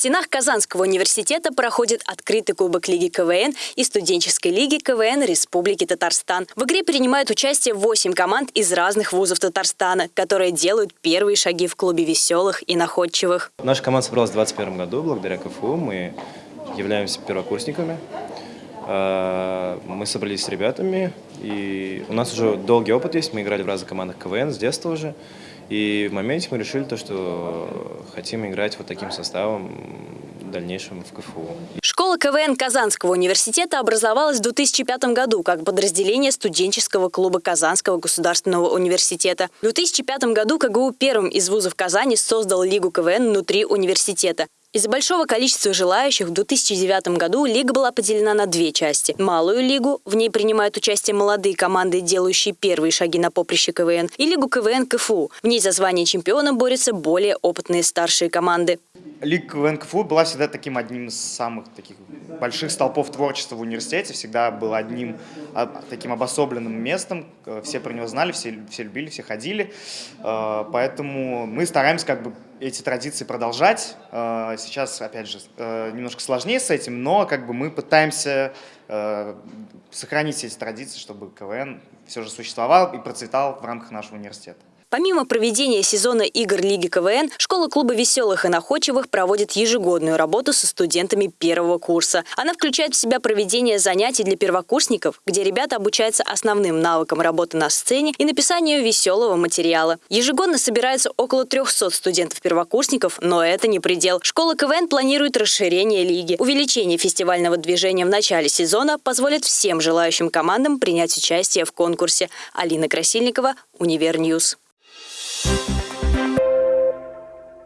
стенах Казанского университета проходит открытый кубок Лиги КВН и студенческой лиги КВН Республики Татарстан. В игре принимают участие 8 команд из разных вузов Татарстана, которые делают первые шаги в клубе веселых и находчивых. Наша команда собралась в 2021 году благодаря КФУ. Мы являемся первокурсниками. А, мы собрались с ребятами, и у нас уже долгий опыт есть. Мы играли в разных командах КВН с детства уже. И в моменте мы решили то, что хотим играть вот таким составом в дальнейшем в КФУ. Школа КВН Казанского университета образовалась в 2005 году как подразделение студенческого клуба Казанского государственного университета. В 2005 году КГУ первым из вузов Казани создал Лигу КВН внутри университета. Из-за большого количества желающих в 2009 году лига была поделена на две части. Малую лигу, в ней принимают участие молодые команды, делающие первые шаги на поприще КВН, и лигу КВН КФУ. В ней за звание чемпиона борются более опытные старшие команды. Лига КВН КФУ была всегда таким одним из самых таких больших столпов творчества в университете, всегда был одним а, таким обособленным местом, все про него знали, все, все любили, все ходили, э, поэтому мы стараемся как бы эти традиции продолжать. Э, сейчас, опять же, э, немножко сложнее с этим, но как бы мы пытаемся сохранить эти традиции, чтобы КВН все же существовал и процветал в рамках нашего университета. Помимо проведения сезона игр Лиги КВН, школа клуба веселых и находчивых проводит ежегодную работу со студентами первого курса. Она включает в себя проведение занятий для первокурсников, где ребята обучаются основным навыкам работы на сцене и написанию веселого материала. Ежегодно собирается около 300 студентов-первокурсников, но это не предел. Школа КВН планирует расширение лиги. Увеличение фестивального движения в начале сезона позволит всем желающим командам принять участие в конкурсе. Алина Красильникова, Универньюз. You.